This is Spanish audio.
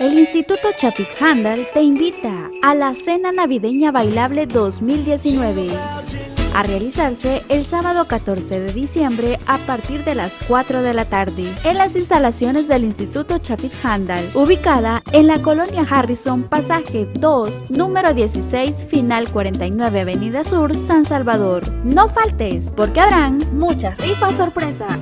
El Instituto Chafik Handal te invita a la Cena Navideña Bailable 2019 a realizarse el sábado 14 de diciembre a partir de las 4 de la tarde en las instalaciones del Instituto Chapit Handal, ubicada en la colonia Harrison, pasaje 2, número 16, final 49, Avenida Sur, San Salvador. No faltes, porque habrán muchas rifas sorpresa.